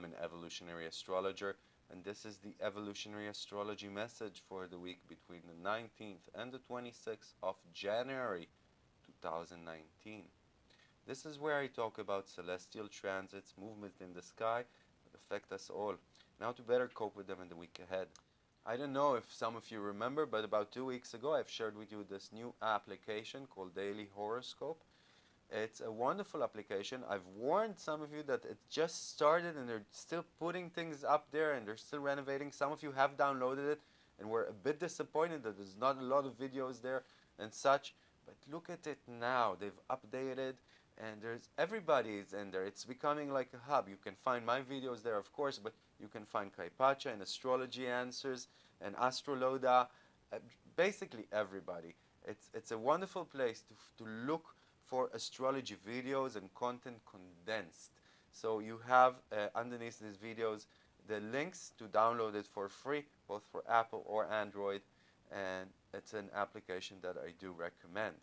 I'm an evolutionary astrologer, and this is the evolutionary astrology message for the week between the 19th and the 26th of January 2019. This is where I talk about celestial transits, movements in the sky that affect us all, and how to better cope with them in the week ahead. I don't know if some of you remember, but about two weeks ago I've shared with you this new application called Daily Horoscope. It's a wonderful application. I've warned some of you that it just started and they're still putting things up there and they're still renovating. Some of you have downloaded it and were a bit disappointed that there's not a lot of videos there and such. But look at it now. They've updated and there's everybody's in there. It's becoming like a hub. You can find my videos there, of course, but you can find Kaypacha and Astrology Answers and Astroloda, uh, basically everybody. It's, it's a wonderful place to, to look for astrology videos and content condensed. So you have uh, underneath these videos the links to download it for free, both for Apple or Android, and it's an application that I do recommend.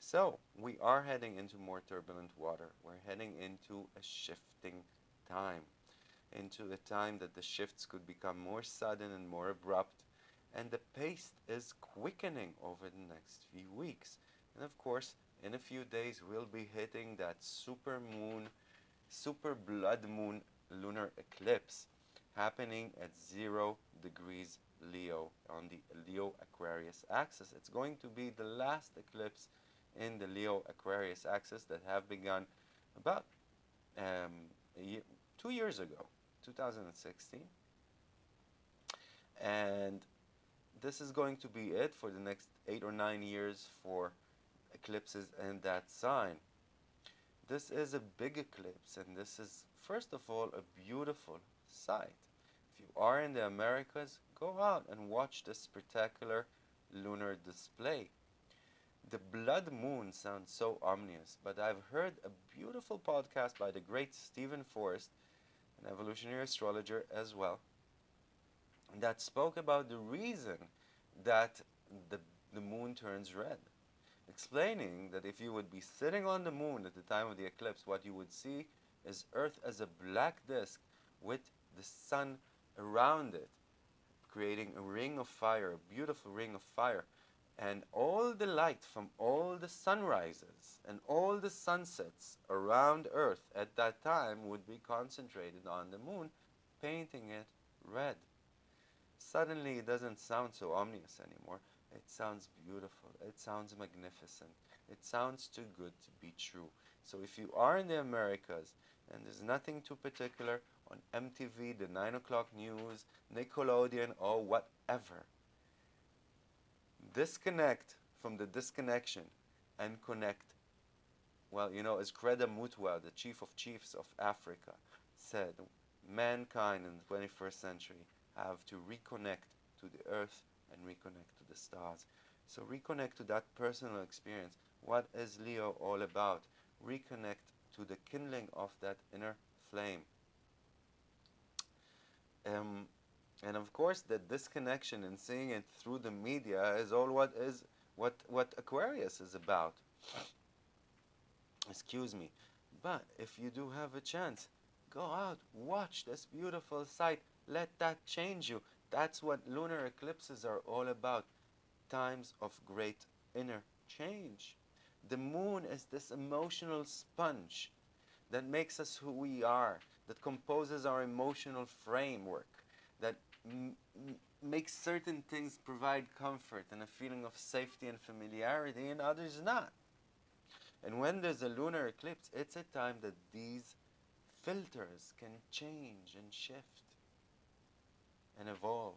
So we are heading into more turbulent water. We're heading into a shifting time, into a time that the shifts could become more sudden and more abrupt, and the pace is quickening over the next few weeks. And of course, in a few days, we'll be hitting that super moon, super blood moon lunar eclipse happening at zero degrees Leo on the Leo Aquarius axis. It's going to be the last eclipse in the Leo Aquarius axis that have begun about um, year, two years ago, 2016. And this is going to be it for the next eight or nine years for eclipses in that sign. This is a big eclipse and this is first of all a beautiful sight. If you are in the Americas, go out and watch this spectacular lunar display. The blood moon sounds so ominous, but I've heard a beautiful podcast by the great Steven Forrest, an evolutionary astrologer as well, that spoke about the reason that the, the moon turns red explaining that if you would be sitting on the moon at the time of the eclipse, what you would see is Earth as a black disk with the sun around it, creating a ring of fire, a beautiful ring of fire. And all the light from all the sunrises and all the sunsets around Earth at that time would be concentrated on the moon, painting it red. Suddenly, it doesn't sound so ominous anymore. It sounds beautiful. It sounds magnificent. It sounds too good to be true. So if you are in the Americas and there's nothing too particular on MTV, the 9 o'clock news, Nickelodeon, or whatever, disconnect from the disconnection and connect. Well, you know, as Credo Mutwa, the chief of chiefs of Africa, said, mankind in the 21st century have to reconnect to the earth and reconnect to the stars. So reconnect to that personal experience. What is Leo all about? Reconnect to the kindling of that inner flame. Um, and of course, that disconnection and seeing it through the media is all what is what what Aquarius is about. Excuse me. But if you do have a chance, go out, watch this beautiful sight. Let that change you. That's what lunar eclipses are all about. Times of great inner change. The moon is this emotional sponge that makes us who we are, that composes our emotional framework, that makes certain things provide comfort and a feeling of safety and familiarity, and others not. And when there's a lunar eclipse, it's a time that these filters can change and shift and evolve.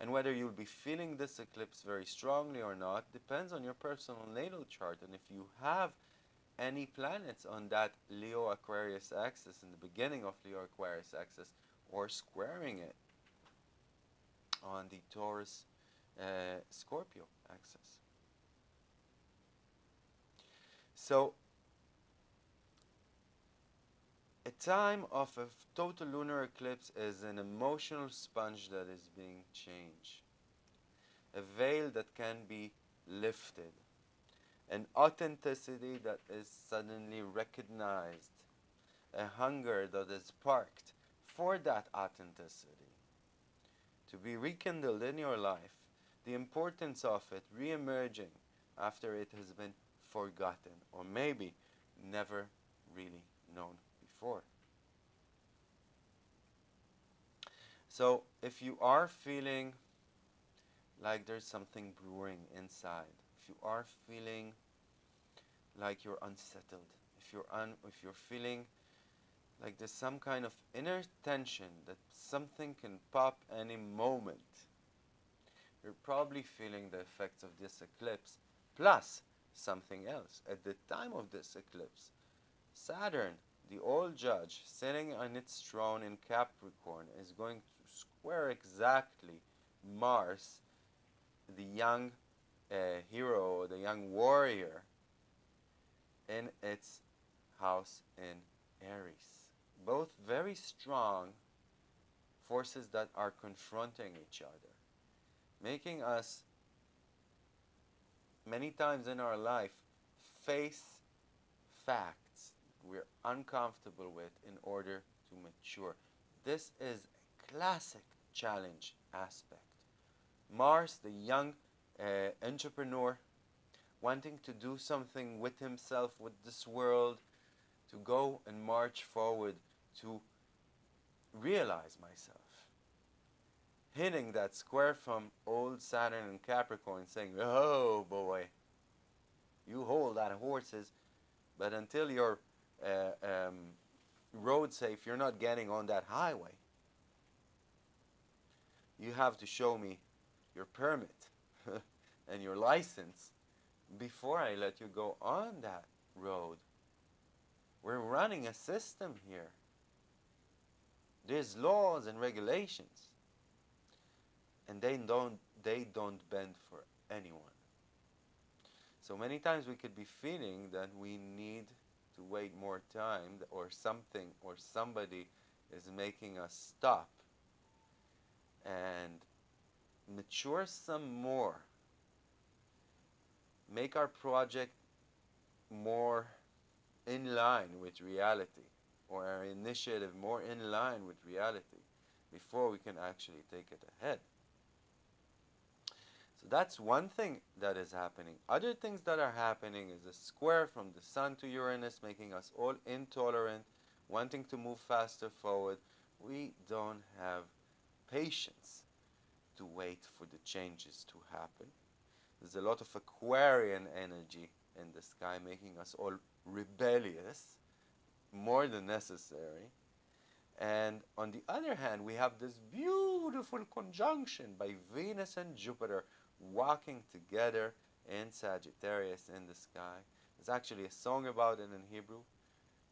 And whether you'll be feeling this eclipse very strongly or not depends on your personal natal chart. And if you have any planets on that Leo Aquarius axis in the beginning of Leo Aquarius axis or squaring it on the Taurus uh, Scorpio axis. So a time of a total lunar eclipse is an emotional sponge that is being changed. A veil that can be lifted. an authenticity that is suddenly recognized, a hunger that is sparked for that authenticity to be rekindled in your life, the importance of it re-emerging after it has been forgotten or maybe never really known before. So if you are feeling like there's something brewing inside, if you are feeling like you're unsettled, if you're un if you're feeling like there's some kind of inner tension that something can pop any moment, you're probably feeling the effects of this eclipse plus something else. At the time of this eclipse, Saturn, the old judge, sitting on its throne in Capricorn, is going to square exactly Mars, the young uh, hero, the young warrior, in its house in Aries. Both very strong forces that are confronting each other, making us many times in our life face facts we're uncomfortable with in order to mature. This is a classic challenge aspect. Mars, the young uh, entrepreneur, wanting to do something with himself, with this world, to go and march forward to realize myself. Hitting that square from old Saturn and Capricorn, saying, Oh boy, you hold that horses, but until you're uh, um, road safe, you're not getting on that highway. You have to show me your permit and your license before I let you go on that road. We're running a system here. There's laws and regulations. And they don't they don't bend for anyone. So many times we could be feeling that we need to wait more time or something or somebody is making us stop and mature some more. Make our project more in line with reality or our initiative more in line with reality before we can actually take it ahead. So that's one thing that is happening. Other things that are happening is a square from the Sun to Uranus making us all intolerant, wanting to move faster forward. We don't have patience to wait for the changes to happen. There's a lot of Aquarian energy in the sky making us all rebellious, more than necessary. And on the other hand, we have this beautiful conjunction by Venus and Jupiter walking together in Sagittarius in the sky. There's actually a song about it in Hebrew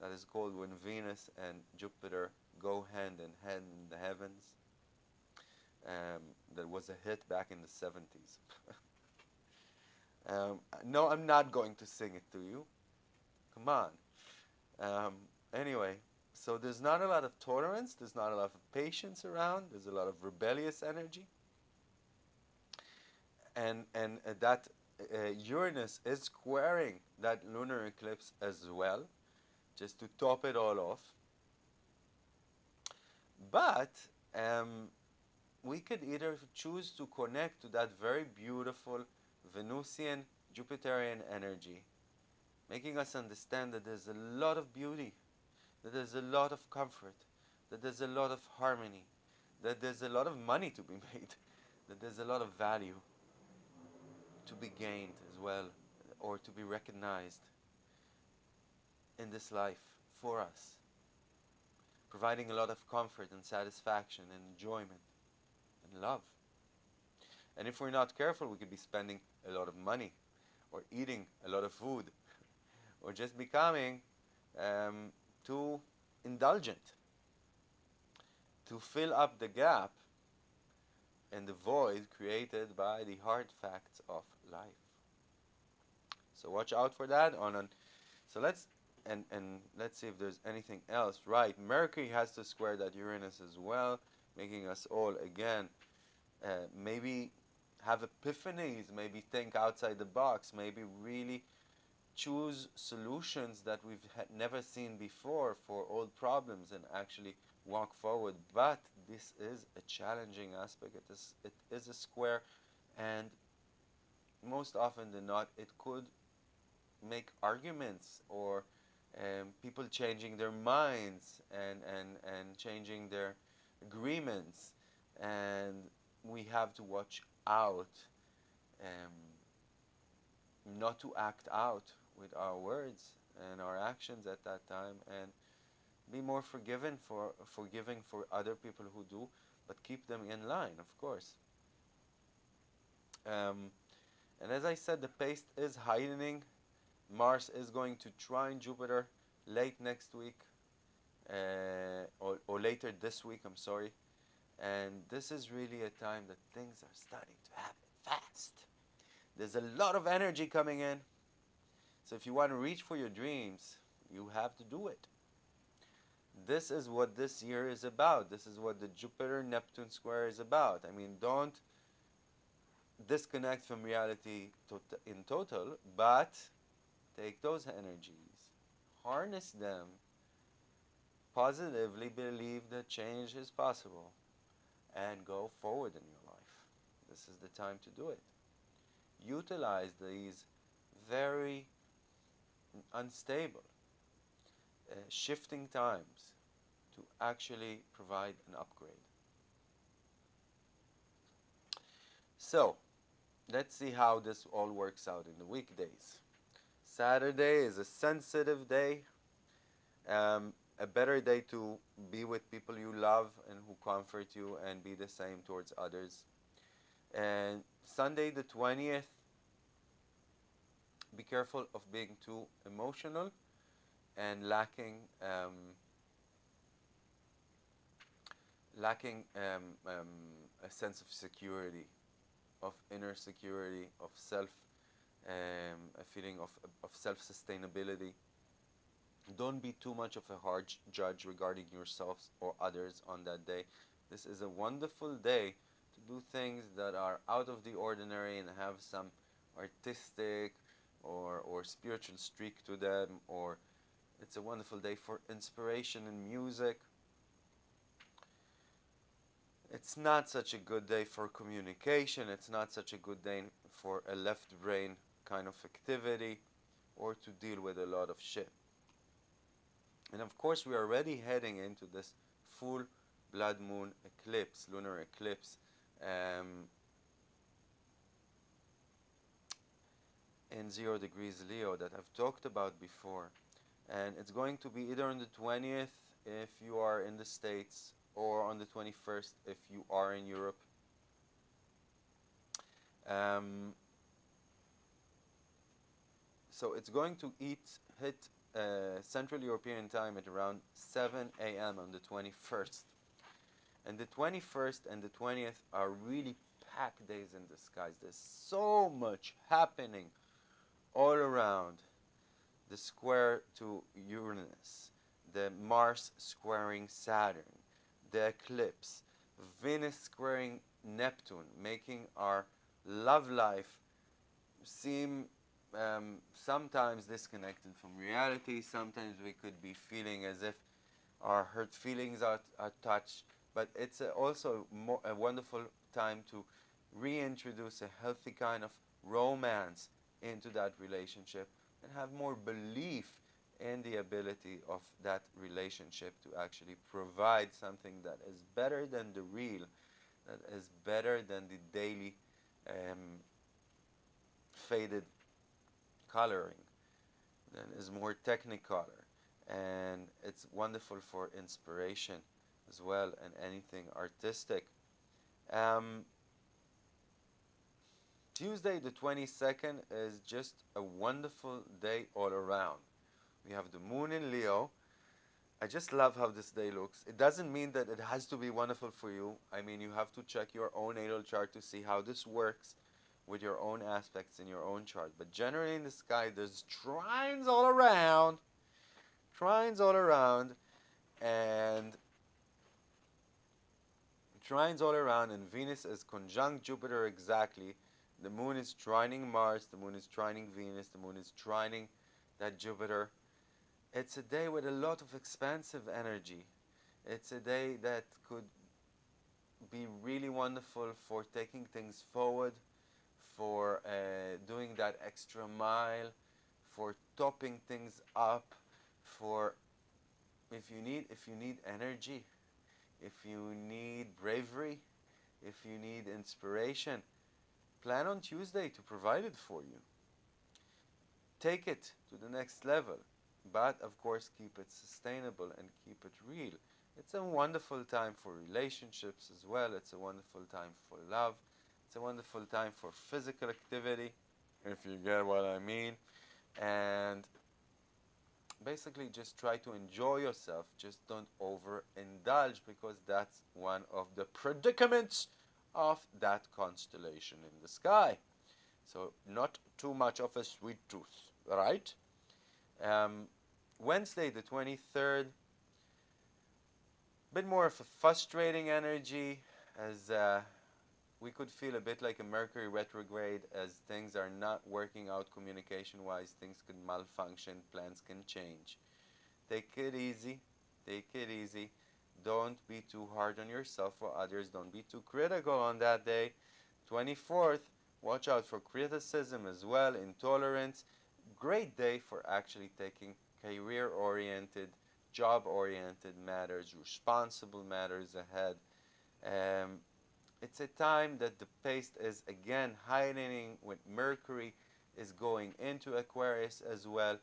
that is called When Venus and Jupiter Go Hand in Hand in the Heavens. Um, that was a hit back in the 70s. um, no, I'm not going to sing it to you. Come on. Um, anyway, so there's not a lot of tolerance, there's not a lot of patience around, there's a lot of rebellious energy and and uh, that uh, Uranus is squaring that lunar eclipse as well, just to top it all off. But um, we could either choose to connect to that very beautiful Venusian Jupiterian energy, making us understand that there's a lot of beauty, that there's a lot of comfort, that there's a lot of harmony, that there's a lot of money to be made, that there's a lot of value to be gained as well or to be recognized in this life for us, providing a lot of comfort and satisfaction and enjoyment and love. And if we're not careful, we could be spending a lot of money or eating a lot of food or just becoming um, too indulgent to fill up the gap and the void created by the hard facts of life. So watch out for that. On an, so let's and and let's see if there's anything else. Right, Mercury has to square that Uranus as well, making us all again uh, maybe have epiphanies, maybe think outside the box, maybe really choose solutions that we've never seen before for old problems and actually walk forward. But this is a challenging aspect. It is, it is a square, and most often than not, it could make arguments or um, people changing their minds and, and, and changing their agreements. And we have to watch out um, not to act out with our words and our actions at that time and be more forgiven for forgiving for other people who do but keep them in line of course um, and as I said the pace is heightening Mars is going to trine Jupiter late next week uh, or, or later this week I'm sorry and this is really a time that things are starting to happen fast there's a lot of energy coming in so if you want to reach for your dreams, you have to do it. This is what this year is about. This is what the Jupiter Neptune square is about. I mean, don't disconnect from reality to in total, but take those energies, harness them, positively believe that change is possible, and go forward in your life. This is the time to do it. Utilize these very unstable, uh, shifting times to actually provide an upgrade. So, let's see how this all works out in the weekdays. Saturday is a sensitive day, um, a better day to be with people you love and who comfort you and be the same towards others. And Sunday the 20th be careful of being too emotional and lacking um, lacking um, um, a sense of security, of inner security, of self, um, a feeling of, of self-sustainability. Don't be too much of a hard judge regarding yourselves or others on that day. This is a wonderful day to do things that are out of the ordinary and have some artistic or, or spiritual streak to them, or it's a wonderful day for inspiration and music. It's not such a good day for communication, it's not such a good day for a left brain kind of activity or to deal with a lot of shit. And of course, we are already heading into this full blood moon eclipse, lunar eclipse. Um, in 0 degrees Leo that I've talked about before. And it's going to be either on the 20th if you are in the States or on the 21st if you are in Europe. Um, so it's going to eat, hit uh, Central European time at around 7 a.m. on the 21st. And the 21st and the 20th are really packed days in the skies. There's so much happening all around the square to Uranus, the Mars squaring Saturn, the eclipse, Venus squaring Neptune, making our love life seem um, sometimes disconnected from reality. Sometimes we could be feeling as if our hurt feelings are, are touched. But it's a, also a wonderful time to reintroduce a healthy kind of romance into that relationship and have more belief in the ability of that relationship to actually provide something that is better than the real, that is better than the daily um, faded coloring, that is more technicolor. And it's wonderful for inspiration as well and anything artistic. Um, Tuesday the 22nd is just a wonderful day all around. We have the moon in Leo. I just love how this day looks. It doesn't mean that it has to be wonderful for you. I mean, you have to check your own natal chart to see how this works with your own aspects in your own chart. But generally in the sky, there's trines all around. Trines all around. And trines all around, and Venus is conjunct Jupiter exactly. The moon is trining Mars, the moon is trining Venus, the moon is trining that Jupiter. It's a day with a lot of expansive energy. It's a day that could be really wonderful for taking things forward, for uh, doing that extra mile, for topping things up, for if you need if you need energy, if you need bravery, if you need inspiration, plan on Tuesday to provide it for you. Take it to the next level, but of course keep it sustainable and keep it real. It's a wonderful time for relationships as well. It's a wonderful time for love. It's a wonderful time for physical activity, if you get what I mean. And basically just try to enjoy yourself. Just don't overindulge because that's one of the predicaments of that constellation in the sky. So not too much of a sweet tooth, right? Um, Wednesday the 23rd, a bit more of a frustrating energy as uh, we could feel a bit like a Mercury retrograde as things are not working out communication wise, things could malfunction, plans can change. Take it easy, take it easy. Don't be too hard on yourself or others, don't be too critical on that day. 24th, watch out for criticism as well, intolerance. Great day for actually taking career oriented job oriented matters, responsible matters ahead. Um, it's a time that the pace is again heightening with Mercury is going into Aquarius as well.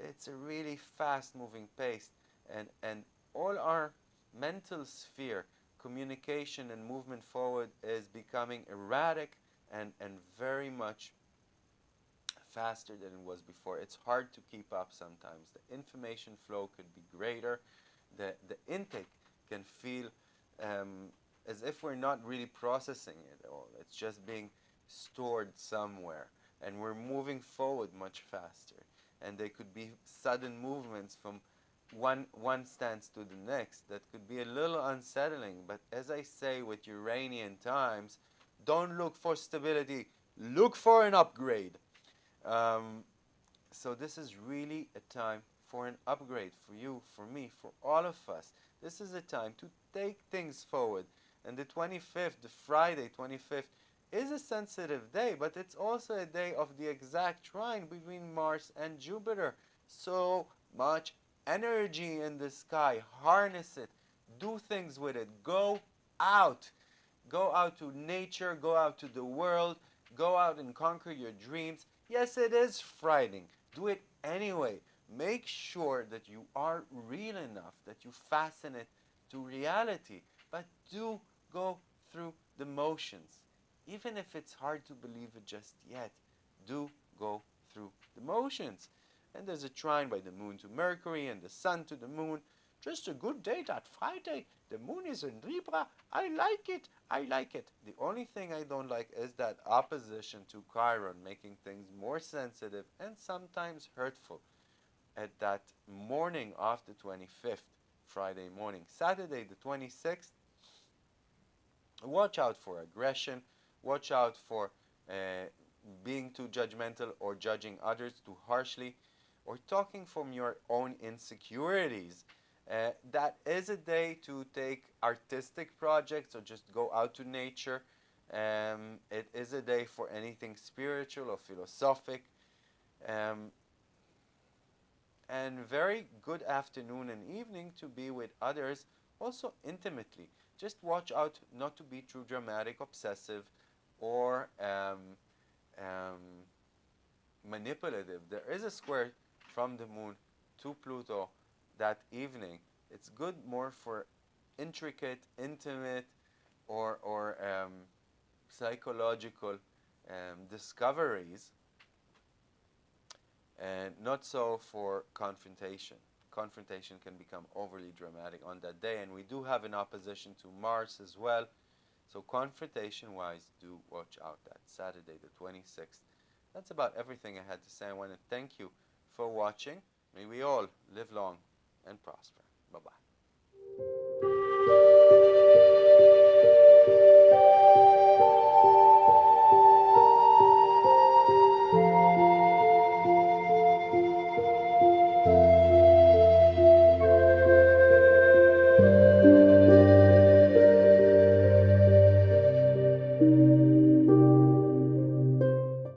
It's a really fast moving pace and, and all our mental sphere, communication and movement forward is becoming erratic and, and very much faster than it was before. It's hard to keep up sometimes. The information flow could be greater. The, the intake can feel um, as if we're not really processing it all. It's just being stored somewhere. And we're moving forward much faster. And there could be sudden movements from one, one stance to the next that could be a little unsettling. But as I say with Uranian times, don't look for stability, look for an upgrade. Um, so this is really a time for an upgrade for you, for me, for all of us. This is a time to take things forward. And the 25th, the Friday 25th, is a sensitive day, but it's also a day of the exact trine between Mars and Jupiter. So much energy in the sky. Harness it. Do things with it. Go out. Go out to nature. Go out to the world. Go out and conquer your dreams. Yes, it is frightening. Do it anyway. Make sure that you are real enough, that you fasten it to reality. But do go through the motions. Even if it's hard to believe it just yet, do go through the motions. And there's a trine by the moon to Mercury and the sun to the moon. Just a good day that Friday. The moon is in Libra. I like it. I like it. The only thing I don't like is that opposition to Chiron, making things more sensitive and sometimes hurtful at that morning of the 25th, Friday morning. Saturday, the 26th, watch out for aggression. Watch out for uh, being too judgmental or judging others too harshly or talking from your own insecurities. Uh, that is a day to take artistic projects or just go out to nature. Um, it is a day for anything spiritual or philosophic. Um, and very good afternoon and evening to be with others, also intimately. Just watch out not to be too dramatic, obsessive, or um, um, manipulative. There is a square from the moon to Pluto that evening. It's good more for intricate, intimate, or, or um, psychological um, discoveries, and not so for confrontation. Confrontation can become overly dramatic on that day, and we do have an opposition to Mars as well. So confrontation-wise, do watch out that Saturday the 26th. That's about everything I had to say. I want to thank you for watching. May we all live long and prosper. Bye-bye.